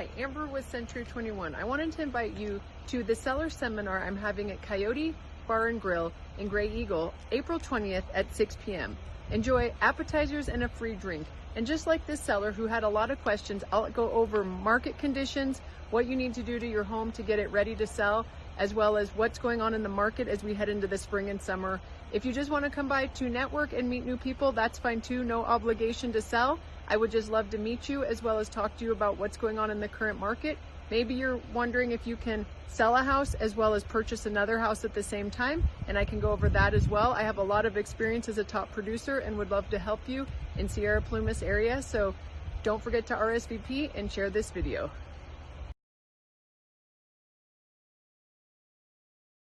Hi, Amber with Century 21. I wanted to invite you to the seller seminar I'm having at Coyote Bar and Grill in Graeagle, April 20th at 6 p.m. Enjoy appetizers and a free drink. And just like this seller who had a lot of questions, I'll go over market conditions, what you need to do to your home to get it ready to sell, as well as what's going on in the market as we head into the spring and summer. If you just want to come by to network and meet new people, that's fine too. No obligation to sell. I would just love to meet you as well as talk to you about what's going on in the current market. Maybe you're wondering if you can sell a house as well as purchase another house at the same time, and I can go over that as well. I have a lot of experience as a top producer and would love to help you in Sierra Plumas area, so don't forget to RSVP and share this video.